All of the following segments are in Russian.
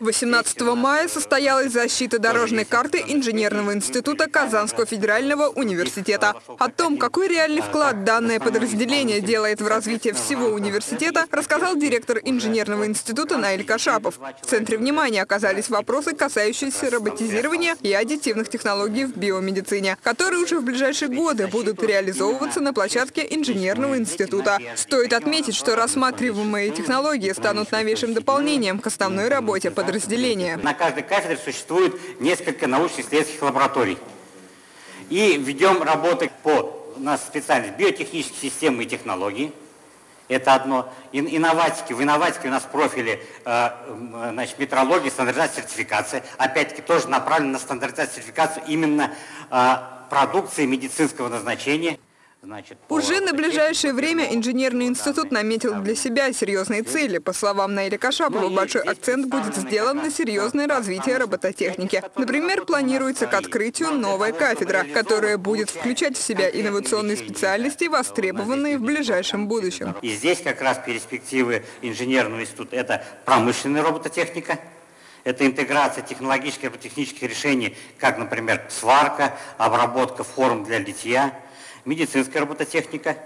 18 мая состоялась защита дорожной карты Инженерного института Казанского федерального университета. О том, какой реальный вклад данное подразделение делает в развитие всего университета, рассказал директор Инженерного института Наиль Кашапов. В центре внимания оказались вопросы, касающиеся роботизирования и аддитивных технологий в биомедицине, которые уже в ближайшие годы будут реализовываться на площадке Инженерного института. Стоит отметить, что рассматриваемые технологии станут новейшим дополнением к основной работе подразделения подразделения. На каждой кафедре существует несколько научно-исследовательских лабораторий. И ведем работы по у нас специальность биотехнические системы и технологии. Это одно. Инноватики. В инноватике у нас профили э, значит, метрология, стандартизация, сертификация. Опять-таки тоже направлено на стандартизацию, сертификацию именно э, продукции медицинского назначения. Уже на ближайшее время инженерный институт наметил для себя серьезные цели. По словам Наиля Кашапова, большой акцент будет сделан на серьезное развитие робототехники. Например, планируется к открытию новая кафедра, которая будет включать в себя инновационные специальности, востребованные в ближайшем будущем. И здесь как раз перспективы инженерного института – это промышленная робототехника, это интеграция технологических и робототехнических решений, как, например, сварка, обработка форм для литья – медицинская робототехника.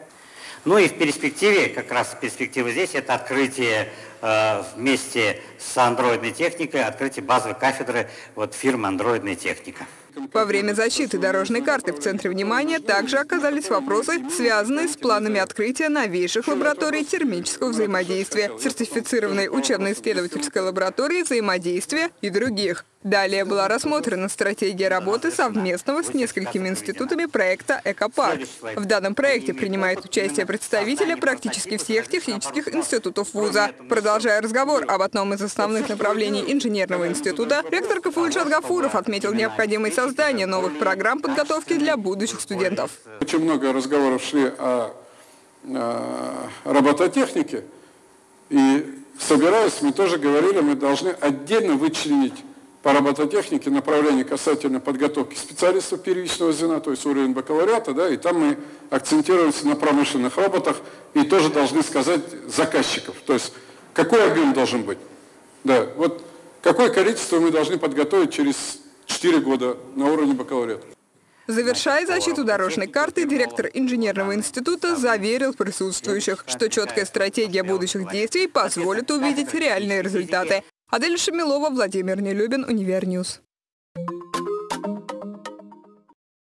Ну и в перспективе, как раз перспектива здесь, это открытие э, вместе с андроидной техникой, открытие базовой кафедры вот, фирмы «Андроидная техника». Во время защиты дорожной карты в центре внимания также оказались вопросы, связанные с планами открытия новейших лабораторий термического взаимодействия, сертифицированной учебно-исследовательской лаборатории взаимодействия и других. Далее была рассмотрена стратегия работы совместного с несколькими институтами проекта «Экопарк». В данном проекте принимает участие представители практически всех технических институтов вуза. Продолжая разговор об одном из основных направлений инженерного института, ректор КФУ Ильшат Гафуров отметил необходимость создания новых программ подготовки для будущих студентов. Очень много разговоров шли о, о робототехнике. И собираясь, мы тоже говорили, мы должны отдельно вычленить по робототехнике направление касательно подготовки специалистов первичного звена, то есть уровень бакалавриата, да, и там мы акцентируемся на промышленных роботах и тоже должны сказать заказчиков, то есть какой объем должен быть. Да, вот какое количество мы должны подготовить через 4 года на уровне бакалавриата. Завершая защиту дорожной карты, директор инженерного института заверил присутствующих, что четкая стратегия будущих действий позволит увидеть реальные результаты. Адель Шамилова, Владимир Нелюбин, Универньюз.